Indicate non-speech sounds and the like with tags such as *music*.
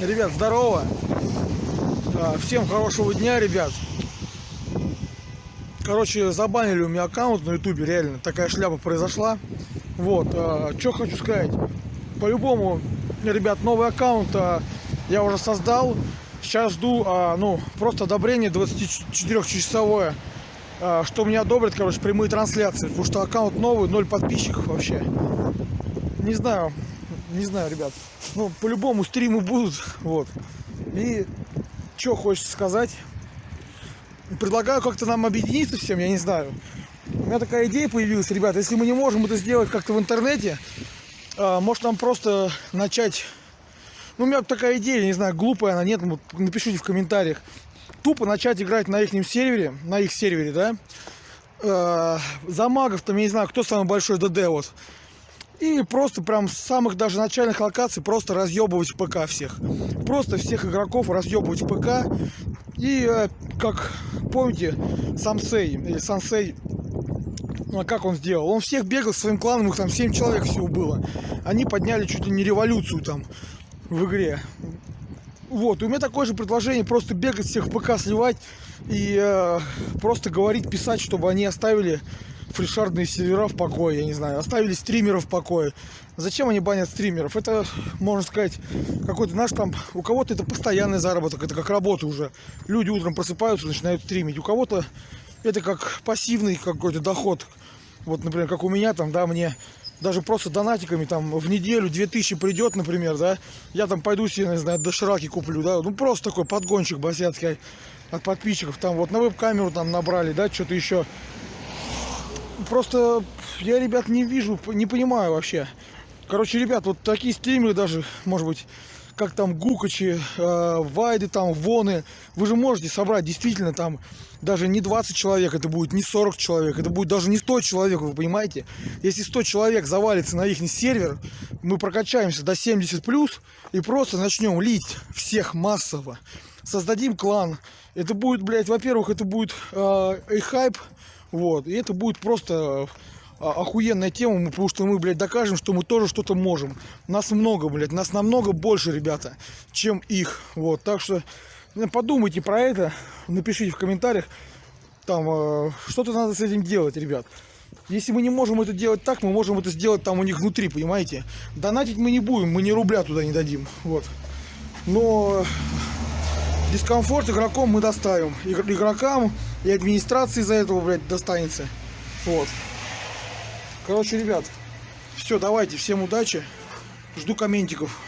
Ребят, здорово. А, Всем хорошего дня, ребят. Короче, забанили у меня аккаунт на ютубе, реально. Такая шляпа произошла. Вот, что хочу сказать. По-любому, ребят, новый аккаунт а, я уже создал. Сейчас жду, а, ну, просто одобрение 24-часовое. а, Что мне одобрят, короче, прямые трансляции. Потому что аккаунт новый, ноль подписчиков вообще. Не знаю, не знаю, ребят. Ну, по-любому стримы будут. *laughs* Вот. И что хочется сказать? Предлагаю как-то нам объединиться всем, я не знаю. У меня такая идея появилась, ребят. Если мы не можем это сделать как-то в интернете, а, может нам просто начать... Ну, у меня такая идея, не знаю, глупая она, нет, напишите в комментариях. Тупо начать играть на их сервере, на их сервере, да? Э, за магов, там, я не знаю, кто самый большой ДД, вот. И просто прям с самых даже начальных локаций просто разъебывать ПК всех. Просто всех игроков разъебывать ПК. И э, как помните, Самсей или Сансей, ну, а как он сделал? Он всех бегал своим кланом, их там 7 человек всего было. Они подняли чуть ли не революцию там в игре. Вот, и у меня такое же предложение, просто бегать всех в ПК сливать и э, просто говорить, писать, чтобы они оставили фрешардные сервера в покое, я не знаю, оставили стримеров в покое. Зачем они банят стримеров? Это, можно сказать, какой-то наш там, у кого-то это постоянный заработок, это как работа уже. Люди утром просыпаются, начинают стримить. У кого-то это как пассивный какой-то доход. Вот, например, как у меня там, да, мне даже просто донатиками там в неделю 2000 придет, например, да, я там пойду себе, не знаю, дошираки куплю, да, ну просто такой подгончик басяцкий от подписчиков, там вот на веб-камеру там набрали, да, что-то еще. Просто я, ребят, не вижу, не понимаю вообще. Короче, ребят, вот такие стримеры даже, может быть, как там Гукачи, э, Вайды, там, Воны, вы же можете собрать действительно там даже не 20 человек, это будет не 40 человек, это будет даже не 100 человек, вы понимаете? Если 100 человек завалится на их сервер, мы прокачаемся до 70 плюс и просто начнем лить всех массово. Создадим клан. Это будет, блядь, во-первых, это будет э, и хайп, вот, и это будет просто а, охуенная тема, потому что мы, блядь, докажем, что мы тоже что-то можем. Нас много, блядь, нас намного больше, ребята, чем их. Вот, так что ну, подумайте про это, напишите в комментариях, там, э, что-то надо с этим делать, ребят. Если мы не можем это делать так, мы можем это сделать там у них внутри, понимаете? Донатить мы не будем, мы ни рубля туда не дадим, вот. Но дискомфорт игрокам мы доставим. Игрокам и администрации из-за этого, блядь, достанется. Вот. Короче, ребят, все, давайте, всем удачи. Жду комментиков.